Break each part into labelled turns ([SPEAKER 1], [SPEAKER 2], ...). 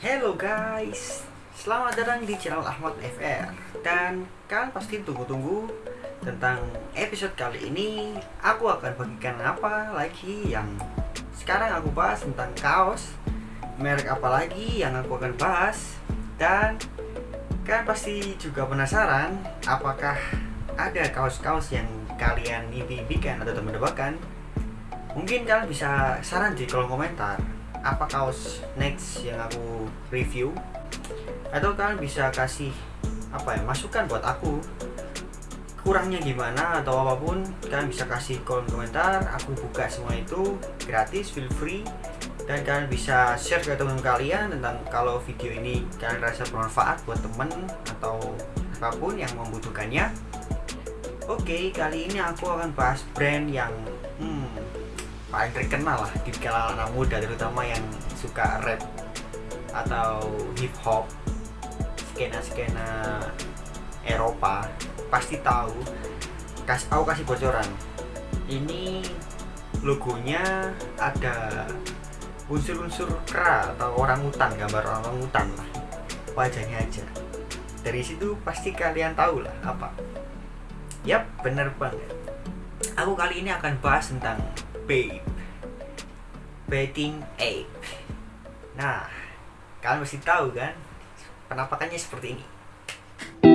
[SPEAKER 1] Hello guys, selamat datang di channel Ahmad FR Dan kalian pasti tunggu-tunggu tentang episode kali ini. Aku akan bagikan apa lagi yang sekarang aku bahas tentang kaos Merek apa lagi yang aku akan bahas. Dan kalian pasti juga penasaran Apakah ada kaos-kaos yang kalian impikan atau teman-teman Mungkin kalian bisa saran di kolom komentar apa kaos next yang aku review? Atau kalian bisa kasih apa ya masukan buat aku? Kurangnya gimana atau apa pun kalian bisa kasih kolom komentar. Aku buka semua itu gratis feel free. Dan kalian bisa share ke teman kalian tentang kalau video ini kalian rasa bermanfaat buat temen atau apa pun yang membutuhkannya. Oke kali ini aku akan bahas brand yang hmm, paling terkenal lah di kalangan anak muda terutama yang suka rap atau hip hop skena-skena Eropa pasti tahu. Kas aku kasih bocoran. Ini logonya ada unsur-unsur kera atau orang hutan gambar orang hutan lah. Wajahnya aja. Dari situ pasti kalian tahu lah apa. Yap bener banget. Aku kali ini akan bahas tentang Babe. Betting Ape Nah, kalian mesti tahu kan Penampakannya seperti ini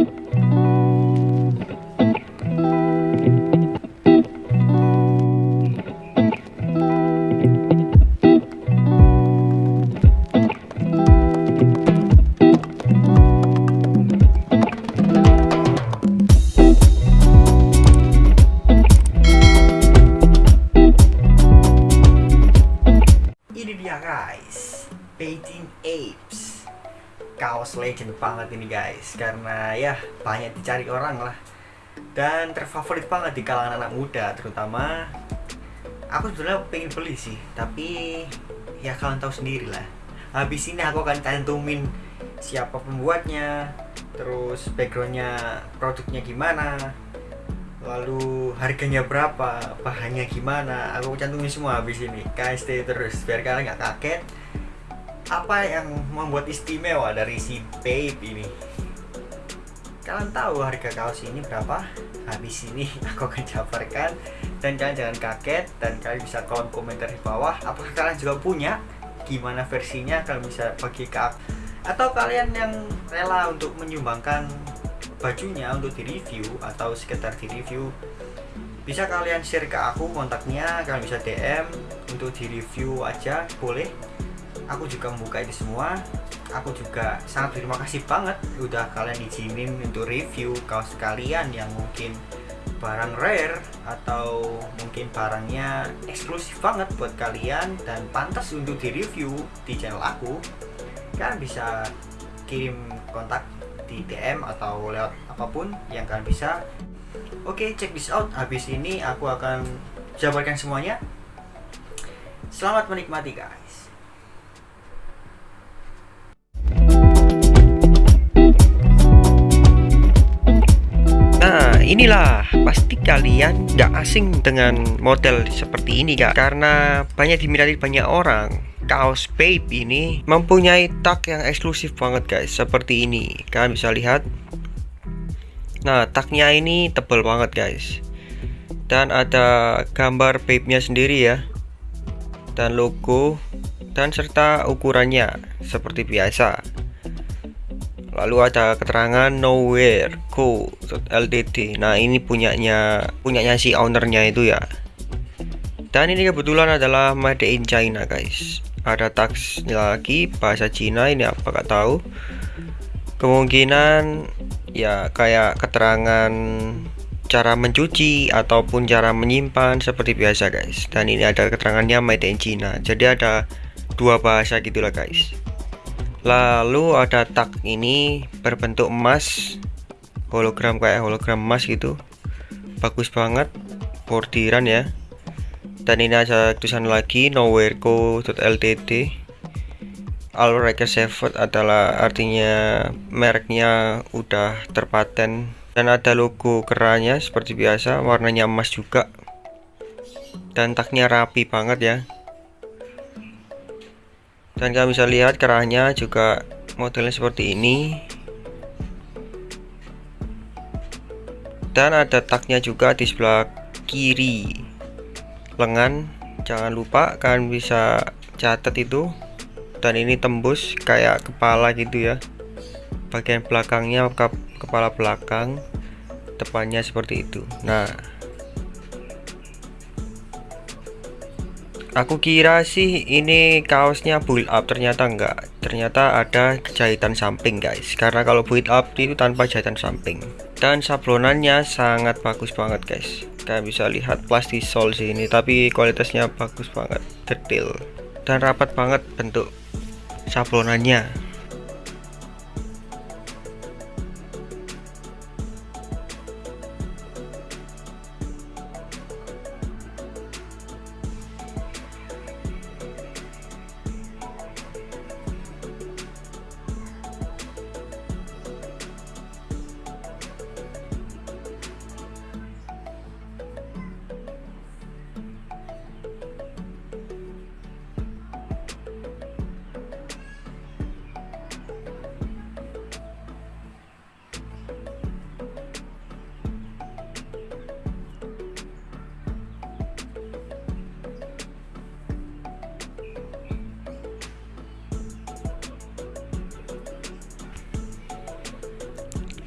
[SPEAKER 1] Painting Apes. Kaos legend banget ini guys. Karena ya banyak dicari orang lah. Dan terfavorit banget di kalangan anak muda Terutama Aku sebenarnya pengen beli sih. Tapi ya kalian tahu sendiri lah. Habis ini aku akan cantumin Siapa pembuatnya Terus backgroundnya Produknya gimana lalu harganya berapa bahannya gimana. Aku cantumin semua habis ini. Kalian stay terus. Biar kalian nggak kaget apa yang membuat istimewa dari si Babe ini? Kalian tahu harga kaos ini berapa? Habis ini aku akan jabarkan. Dan kalian jangan kaget dan kalian bisa kolom komentar di bawah apakah kalian juga punya? Gimana versinya? Kalian bisa bagi ke aku. Atau kalian yang rela untuk menyumbangkan bajunya untuk direview atau sekedar direview bisa kalian share ke aku kontaknya. Kalian bisa DM untuk direview aja boleh aku juga membuka ini semua. Aku juga sangat terima kasih banget udah kalian izinin untuk review kaos kalian yang mungkin barang rare atau mungkin barangnya eksklusif banget buat kalian dan pantas untuk direview di channel aku. Kalian bisa kirim kontak di DM atau lewat apa pun yang kalian bisa. Oke check this out. Habis ini aku akan jabarkan semuanya. Selamat menikmati guys
[SPEAKER 2] inilah pasti kalian nggak asing dengan model seperti ini kak. Karena banyak diminati banyak orang Kaos Babe ini mempunyai tag yang eksklusif banget guys Seperti ini. Kalian bisa lihat. Nah tagnya ini tebal banget guys. Dan ada gambar Babe nya sendiri ya. Dan logo Dan serta ukurannya Seperti biasa lalu ada keterangan nowhere co ltd nah ini punyanya punyanya si ownernya itu ya. Dan ini kebetulan adalah made in China guys. Ada tagsnya lagi bahasa Cina ini apa gak tahu. Kemungkinan ya kayak keterangan cara mencuci ataupun cara menyimpan seperti biasa guys. Dan ini ada keterangannya made in China. Jadi ada dua bahasa gitulah guys lalu ada tag ini berbentuk emas hologram kayak hologram emas gitu. Bagus banget bordiran ya. Dan ini ada tulisan lagi nowhereco.ltd Saved adalah artinya mereknya udah terpaten. Dan ada logo keranya seperti biasa warnanya emas juga. Dan tagnya rapi banget ya dan kalian bisa lihat kerahnya juga modelnya seperti ini. Dan ada taknya juga di sebelah kiri. Lengan jangan lupa kalian bisa catat itu. Dan ini tembus kayak kepala gitu ya. Bagian belakangnya ke kepala belakang depannya seperti itu. Nah aku kira sih ini kaosnya build up. Ternyata enggak. Ternyata ada jahitan samping guys. Karena kalau build up itu tanpa jahitan samping. Dan sablonannya sangat bagus banget guys. Kalian bisa lihat plastisol sih ini tapi kualitasnya bagus banget. Detail. Dan rapat banget bentuk sablonannya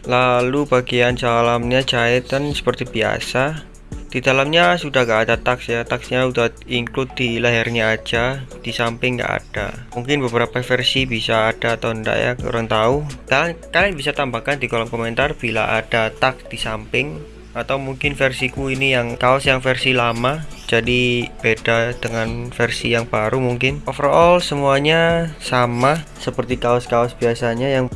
[SPEAKER 2] lalu bagian dalamnya jahitan seperti biasa. Di dalamnya sudah gak ada tax ya. Taxnya udah include di lehernya aja. Di samping nggak ada. Mungkin beberapa versi bisa ada atau enggak ya kurang tahu. Dan kalian bisa tambahkan di kolom komentar bila ada tax di samping. Atau mungkin versiku ini yang kaos yang versi lama jadi beda dengan versi yang baru mungkin. Overall semuanya sama seperti kaos-kaos biasanya yang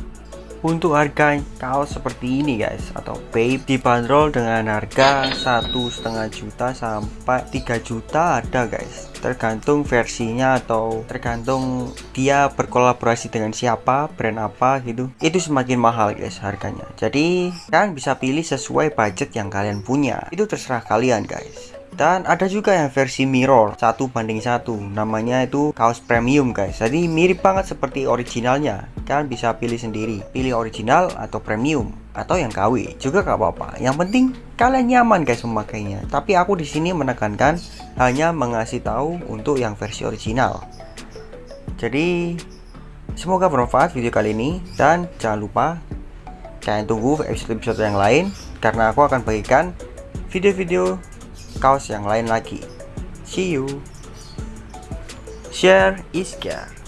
[SPEAKER 2] untuk harga kaos seperti ini guys. Atau babe dibanderol dengan harga satu setengah juta sampai 3 juta ada guys. Tergantung versinya atau tergantung dia berkolaborasi dengan siapa brand apa gitu. Itu semakin mahal guys harganya. Jadi kalian bisa pilih sesuai budget yang kalian punya. Itu terserah kalian guys dan ada juga yang versi mirror satu banding satu. Namanya itu kaos premium guys. Jadi mirip banget seperti originalnya. Kalian bisa pilih sendiri. Pilih original atau premium atau yang KW. Juga gak apa-apa. Yang penting kalian nyaman guys memakainya. Tapi aku di sini menekankan hanya mengasih tahu untuk yang versi original. Jadi semoga bermanfaat video kali ini. Dan jangan lupa kalian tunggu episode-episode yang lain. Karena aku akan bagikan video-video kaos yang lain lagi. See you. Share is care.